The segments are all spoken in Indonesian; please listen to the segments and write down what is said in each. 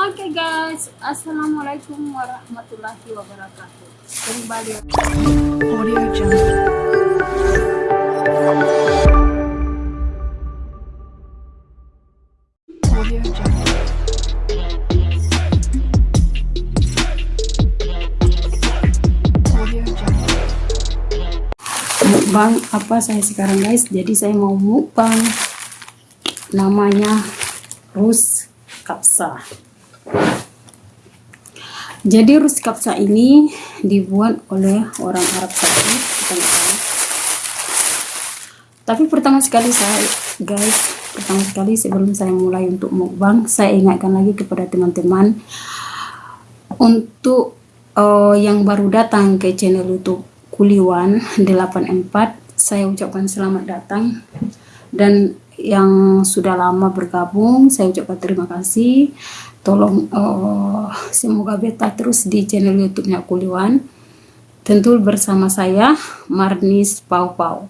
Oke guys, assalamualaikum warahmatullahi wabarakatuh. Kembali. Audio Jungle. Audio apa saya sekarang guys? Jadi saya mau mukbang namanya Rus Kapsa. Jadi Rus Kapsa ini dibuat oleh orang Arab Saudi. Tapi pertama sekali saya, guys, pertama sekali sebelum saya mulai untuk mukbang, saya ingatkan lagi kepada teman-teman untuk eh, yang baru datang ke channel YouTube Kuliwan 84, saya ucapkan selamat datang dan yang sudah lama bergabung, saya ucapkan terima kasih. Tolong eh, semoga beta terus di channel YouTube-nya Kuliwan. Tentu bersama saya Marnis Pau Pau.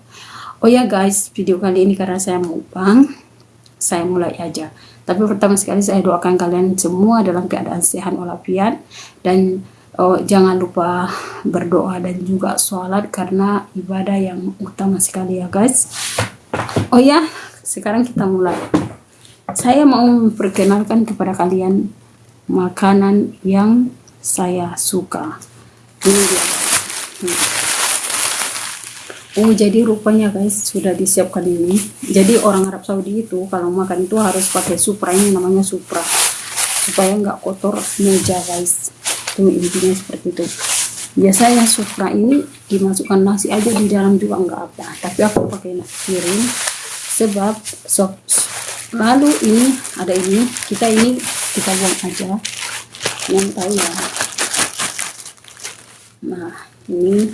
Oh ya guys, video kali ini karena saya mukbang, saya mulai aja. Tapi pertama sekali saya doakan kalian semua dalam keadaan sehat walafiat dan oh, jangan lupa berdoa dan juga sholat karena ibadah yang utama sekali ya guys. Oh ya, sekarang kita mulai. Saya mau memperkenalkan kepada kalian makanan yang saya suka. Ini dia. Hmm. Oh jadi rupanya guys sudah disiapkan ini. Jadi orang Arab Saudi itu kalau makan itu harus pakai supra ini namanya supra supaya nggak kotor meja guys. Itu intinya seperti itu. Biasanya supra ini dimasukkan nasi aja di dalam juga nggak apa. Tapi aku pakai nasi piring sebab sop lalu ini ada ini kita ini kita buang aja. Yang tahu ya. Nah ini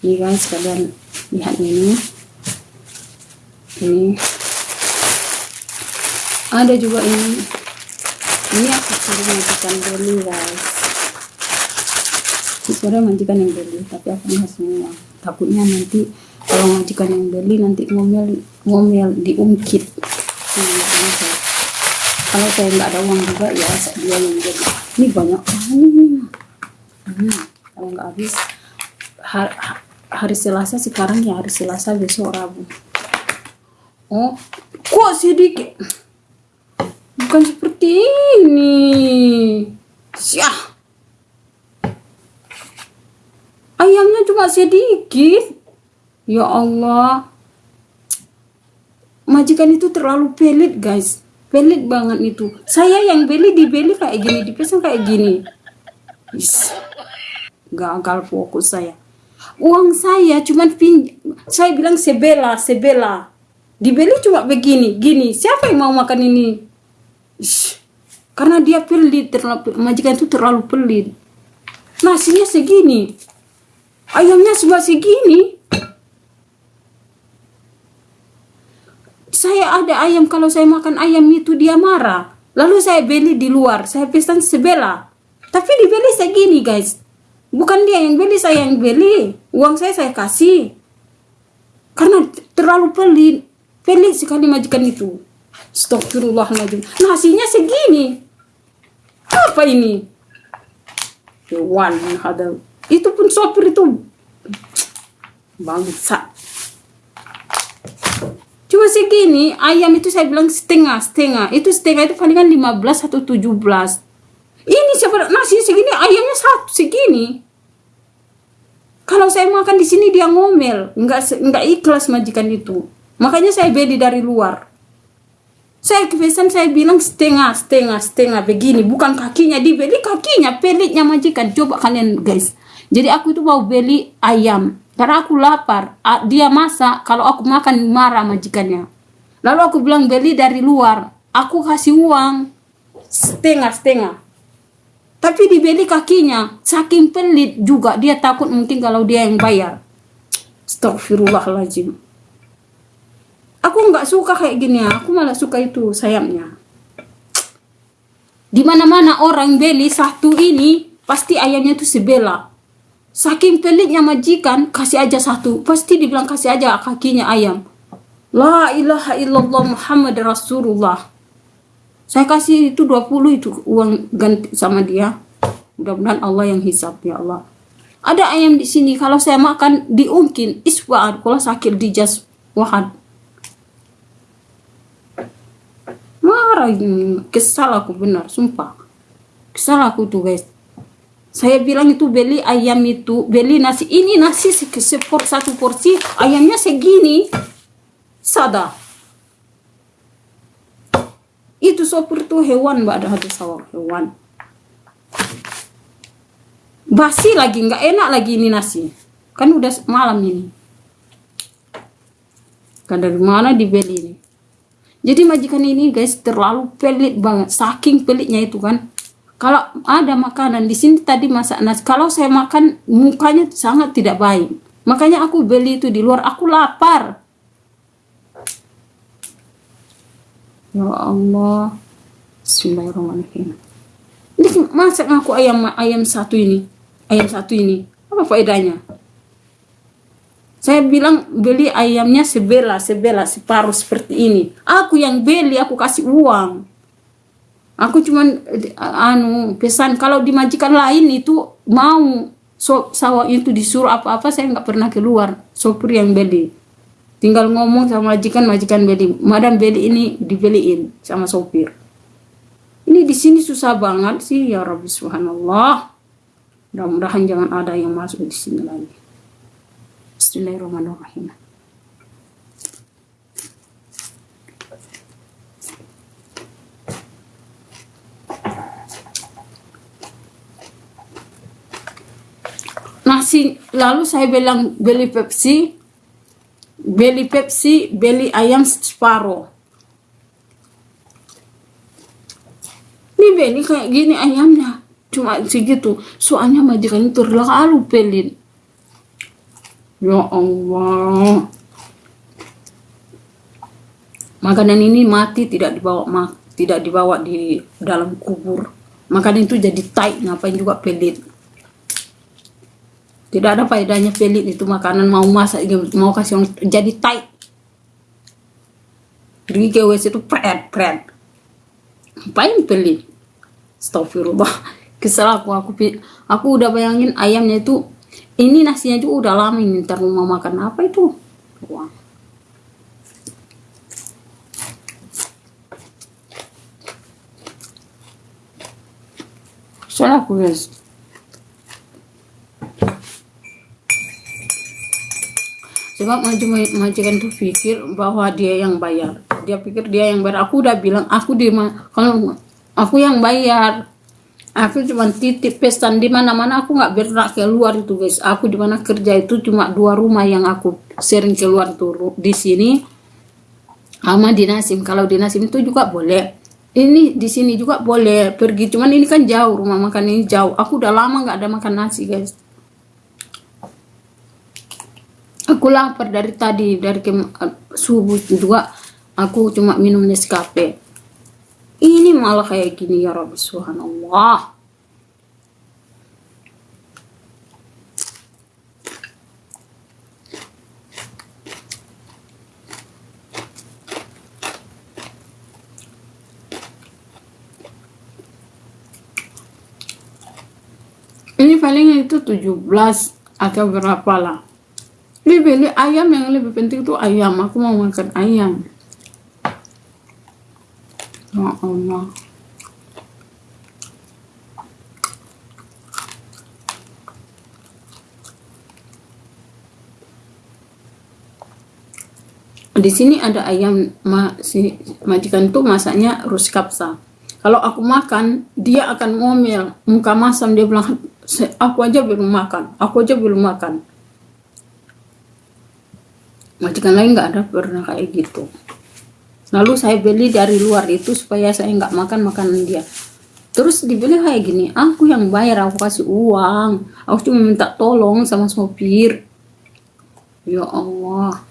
ini guys kalian lihat ini. Ini. Ada juga ini. Ini aku suruh majikan beli guys. Sebenarnya majikan yang beli tapi aku nggak semua. Takutnya nanti kalau majikan yang beli nanti ngomel ngomel diungkit. Nah, saya- kalau saya nggak ada uang juga ya dia yang beli ini banyak ini hmm, kalau nggak habis har- ha- hari Selasa sekarang ya hari Selasa besok Rabu. Oh kok sedikit. Bukan seperti ini. Syah ayamnya cuma sedikit ya Allah. Majikan itu terlalu pelit guys. Pelit banget itu. Saya yang beli dibeli kayak gini dipesan kayak gini. Is, gagal fokus saya. Uang saya cuman pin saya bilang sebela sebela. Dibeli cuma begini gini. Siapa yang mau makan ini? Ish, karena dia pelit terlalu majikan itu terlalu pelit. Nasinya segini. Ayamnya cuma segini saya ada ayam kalau saya makan ayam itu dia marah. Lalu saya beli di luar saya pesan sebelah tapi dibeli segini guys. Bukan dia yang beli saya yang beli. Uang saya saya kasih. Karena terlalu pelit pelit sekali majikan itu. Astagfirullahaladzim. Nasinya segini. Apa ini? Itu pun sopir itu. Bangsa cuma segini ayam itu saya bilang setengah setengah. Itu setengah itu palingan 15 atau 17 ini siapa nasi segini ayamnya satu segini. Kalau saya makan di sini dia ngomel. Nggak nggak ikhlas majikan itu. Makanya saya beli dari luar. Saya kepesan saya bilang setengah setengah setengah. Begini bukan kakinya dibeli kakinya pelitnya majikan. Coba kalian guys. Jadi aku itu mau beli ayam karena aku lapar. Dia masak kalau aku makan marah majikannya. Lalu aku bilang beli dari luar. Aku kasih uang. Setengah setengah. Tapi dibeli kakinya saking pelit juga. Dia takut mungkin kalau dia yang bayar. Astagfirullahaladzim aku nggak suka kayak gini ya. Aku malah suka itu sayapnya. Di mana mana orang beli satu ini pasti ayamnya itu sebelah saking pelitnya majikan kasih aja satu. Pasti dibilang kasih aja kakinya ayam. La ilaha illallah muhammad rasulullah. Saya kasih itu 20 itu uang ganti sama dia. Mudah-mudahan Allah yang hisap ya Allah. Ada ayam di sini kalau saya makan diungkin. Iswa'ad kalau sakit di jas wahad marah kesal aku benar sumpah. Kesal aku tuh guys saya bilang itu beli ayam itu beli nasi ini nasi se- sepor satu porsi ayamnya segini. Sada. Itu sopir tuh hewan mbak ada hati sawah hewan. Basi lagi nggak enak lagi ini nasi. Kan udah malam ini. Kan dari mana dibeli ini? Jadi majikan ini guys terlalu pelit banget. Saking pelitnya itu kan kalau ada makanan di sini tadi masak nasi kalau saya makan mukanya sangat tidak baik. Makanya aku beli itu di luar aku lapar. Ya Allah. Bismillahirrahmanirrahim. Ini masak aku ayam ayam satu ini. Ayam satu ini. Apa faedahnya? Saya bilang beli ayamnya sebelah sebelah separuh seperti ini. Aku yang beli aku kasih uang aku cuman anu pesan kalau di majikan lain itu mau. So, sawah itu disuruh apa-apa saya nggak pernah keluar. Sopir yang beli. Tinggal ngomong sama majikan majikan beli. Madam beli ini dibeliin sama sopir. Ini di sini susah banget sih ya Rabbi subhanallah. Mudah-mudahan jangan ada yang masuk di sini lagi. Bismillahirrahmanirrahim nasi lalu saya bilang beli Pepsi beli Pepsi beli ayam separuh. Ini beli kayak gini ayamnya cuma segitu. Soalnya majikan itu terlalu pelit ya Allah. Makanan ini mati tidak dibawa tidak dibawa di dalam kubur. Makanan itu jadi tight ngapain juga pelit tidak ada faedahnya pelit itu makanan mau masak mau kasih orang jadi tight pergi ke WC itu pret pret. Ngapain pelit Astagfirullah. Kesel aku aku aku udah bayangin ayamnya itu ini nasinya juga udah lama ini ntar mau makan apa itu? Wah. Salah aku guys Sebab majikan tuh pikir bahwa dia yang bayar. Dia pikir dia yang bayar. Aku udah bilang aku di kalau aku yang bayar. Aku cuma titip pesan di mana-mana aku nggak bergerak keluar itu guys. Aku di mana kerja itu cuma dua rumah yang aku sering keluar tuh di sini sama di Nasim. Kalau di Nasim itu juga boleh. Ini di sini juga boleh pergi. Cuman ini kan jauh rumah makan ini jauh. Aku udah lama nggak ada makan nasi guys. Aku lapar dari tadi dari kem- subuh juga aku cuma minum Nescafe. Ini malah kayak gini ya Rabbi Subhanallah. Ini paling itu 17 atau berapa lah. Ini ayam yang lebih penting itu ayam. Aku mau makan ayam. Ya Allah. Di sini ada ayam ma, si majikan tuh masaknya ruskapsa. Kalau aku makan, dia akan ngomel, muka masam dia bilang, "Se- aku aja belum makan, aku aja belum makan. Majikan lain nggak ada pernah kayak gitu. Lalu saya beli dari luar itu supaya saya nggak makan makanan dia. Terus dibeli kayak gini, aku yang bayar, aku kasih uang. Aku cuma minta tolong sama sopir. Ya Allah.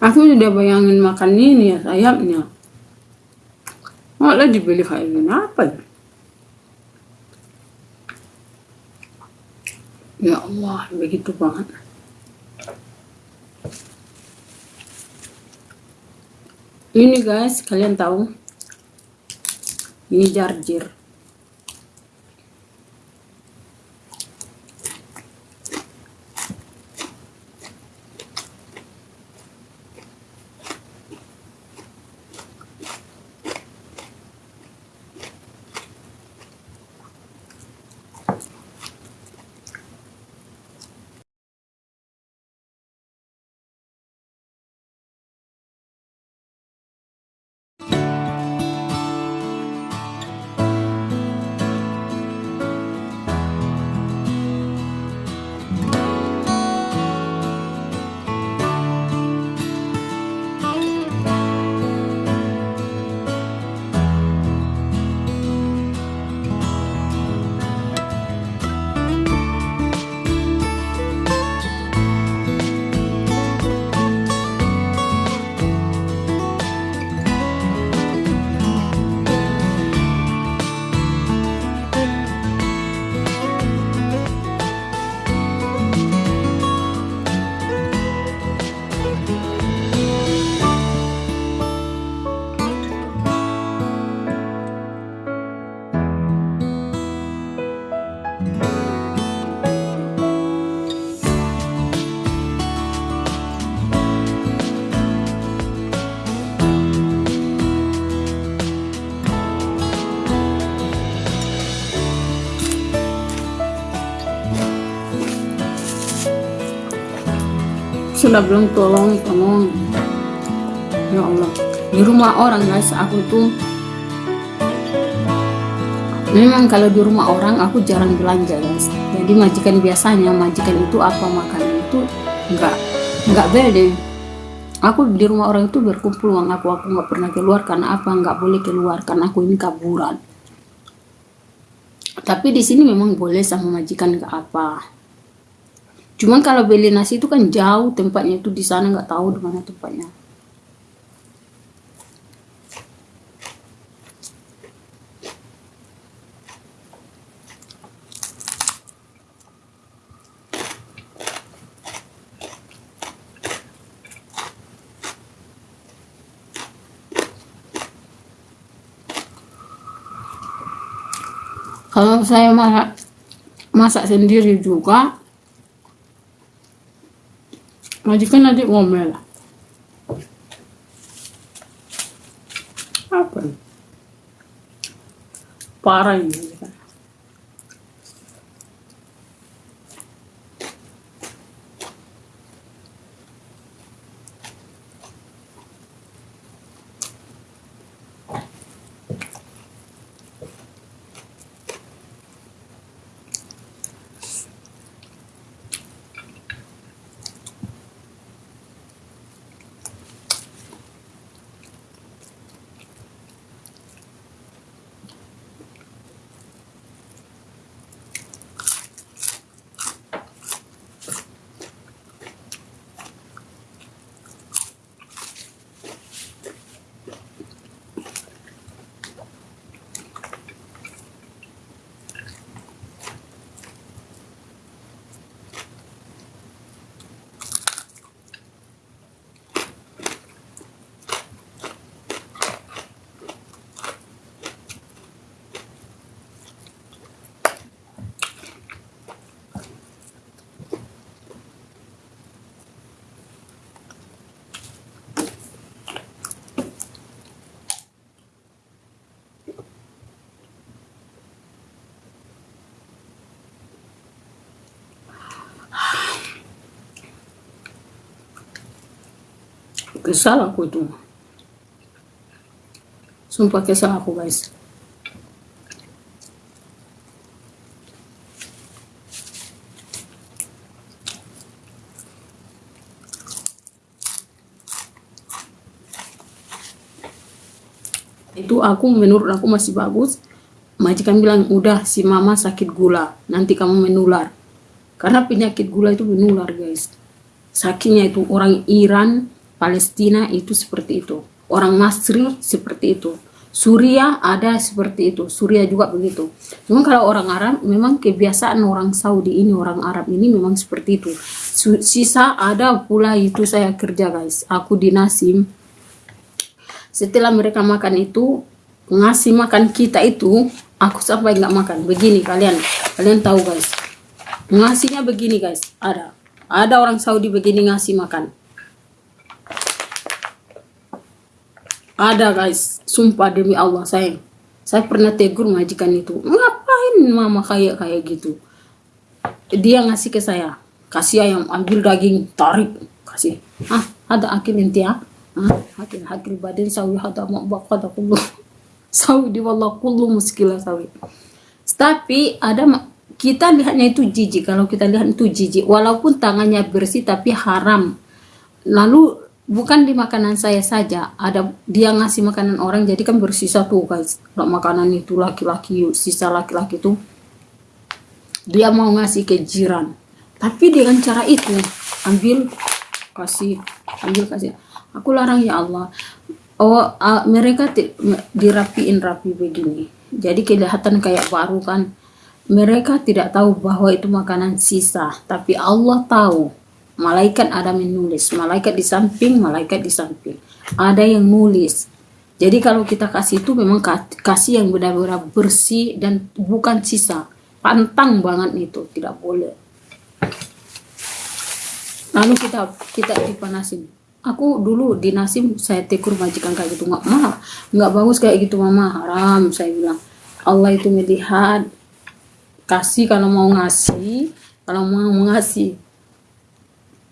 Aku sudah bayangin makan ini ya sayapnya. Malah dibeli kayak gini apa ya? Ya Allah, begitu banget. Ini guys, kalian tahu? Ini jarjir. Sudah belum tolong tolong ya Allah di rumah orang guys aku tuh memang kalau di rumah orang aku jarang belanja guys. Jadi majikan biasanya majikan itu apa makan itu enggak enggak beda. Aku di rumah orang itu berkumpul uang aku aku nggak pernah keluar karena apa? Nggak boleh keluar karena aku ini kaburan. Tapi di sini memang boleh sama majikan nggak apa Cuman kalau beli nasi itu kan jauh tempatnya itu di sana nggak tahu di mana tempatnya. Kalau saya masak masak sendiri juga majikan adik ngomel. Apa? Parah ini kesal aku itu. Sumpah kesal aku guys. Itu aku menurut aku masih bagus. Majikan bilang udah si mama sakit gula. Nanti kamu menular. Karena penyakit gula itu menular guys. Sakitnya itu orang Iran Palestina itu seperti itu. Orang Masri seperti itu. Suriah ada seperti itu. Suriah juga begitu. Memang kalau orang Arab memang kebiasaan orang Saudi ini orang Arab ini memang seperti itu. Sisa ada pula itu saya kerja guys. Aku di Nasim. Setelah mereka makan itu ngasih makan kita itu aku sampai nggak makan. Begini kalian. Kalian tahu guys. Ngasihnya begini guys. Ada. Ada orang Saudi begini ngasih makan Ada guys, sumpah demi Allah saya. Saya pernah tegur majikan itu. Ngapain mama kayak kayak gitu? Dia ngasih ke saya. Kasih ayam, ambil daging, tarik, kasih. Ah, ada akil inti ya. Ah, akil akil badan sawi hada mau bakada kullu. Sawi di wallah kullu muskila sawi. Tapi ada kita lihatnya itu jijik. Kalau kita lihat itu jijik, walaupun tangannya bersih tapi haram. Lalu bukan di makanan saya saja ada dia ngasih makanan orang jadi kan bersisa tuh guys. Kalau makanan itu laki-laki sisa laki-laki itu dia mau ngasih ke jiran tapi dengan cara itu ambil kasih ambil kasih. Aku larang ya Allah. Oh uh, mereka dirapiin rapi begini. Jadi kelihatan kayak baru kan. Mereka tidak tahu bahwa itu makanan sisa tapi Allah tahu malaikat ada menulis malaikat di samping malaikat di samping. Ada yang nulis. Jadi kalau kita kasih itu memang kasih yang benar-benar bersih dan bukan sisa. Pantang banget itu tidak boleh. Lalu kita kita dipanasin aku dulu di nasim saya tekur majikan kayak gitu nggak mah nggak bagus kayak gitu mama. Haram saya bilang. Allah itu melihat kasih kalau mau ngasih kalau mau ngasih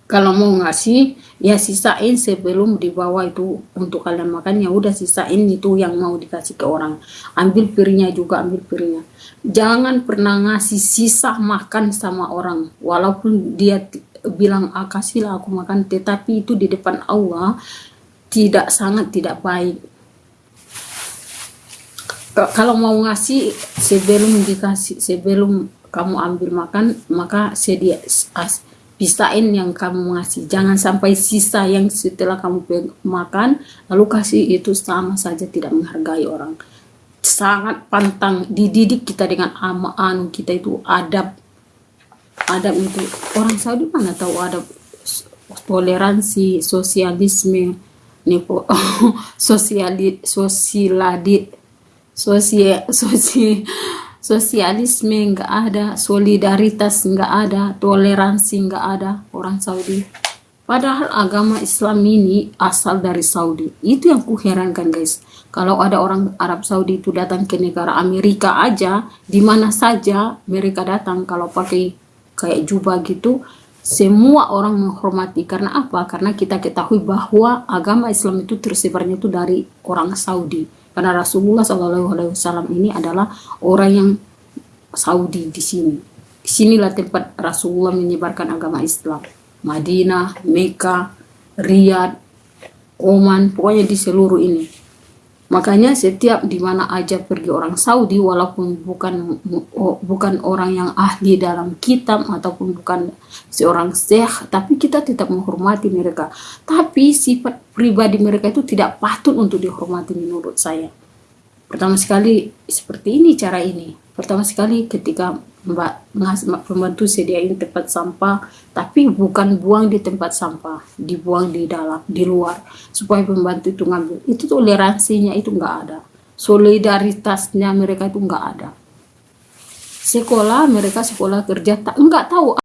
kalau mau ngasih ya sisain sebelum dibawa itu untuk kalian makan. Ya udah sisain itu yang mau dikasih ke orang. Ambil piringnya juga ambil piringnya. Jangan pernah ngasih sisa makan sama orang. Walaupun dia bilang ah, kasihlah aku makan. Tetapi itu di depan Allah tidak sangat tidak baik. Kalau mau ngasih sebelum dikasih sebelum kamu ambil makan maka sedia pisahin yang kamu ngasih. Jangan sampai sisa yang setelah kamu makan lalu kasih itu sama saja tidak menghargai orang. Sangat pantang dididik kita dengan amaan kita itu adab. Adab untuk orang Saudi mana tahu adab? Toleransi sosialisme nepo sosiali sosialadi sosia sosi sosialisme nggak ada, solidaritas nggak ada, toleransi nggak ada orang Saudi. Padahal agama Islam ini asal dari Saudi. Itu yang kuherankan guys. Kalau ada orang Arab Saudi itu datang ke negara Amerika aja, di mana saja mereka datang kalau pakai kayak jubah gitu, semua orang menghormati. Karena apa? Karena kita ketahui bahwa agama Islam itu tersebarnya itu dari orang Saudi karena Rasulullah SAW ini adalah orang yang Saudi di sini. Di sinilah tempat Rasulullah menyebarkan agama Islam. Madinah, Mekah, Riyadh, Oman, pokoknya di seluruh ini. Makanya setiap di mana aja pergi orang Saudi walaupun bukan bukan orang yang ahli dalam kitab ataupun bukan seorang syekh tapi kita tetap menghormati mereka. Tapi sifat pribadi mereka itu tidak patut untuk dihormati menurut saya. Pertama sekali seperti ini cara ini. Pertama sekali ketika Mbak pembantu sediain tempat sampah, tapi bukan buang di tempat sampah, dibuang di dalam, di luar, supaya pembantu itu ngambil. Itu toleransinya itu nggak ada, solidaritasnya mereka itu nggak ada. Sekolah mereka sekolah kerja tak nggak tahu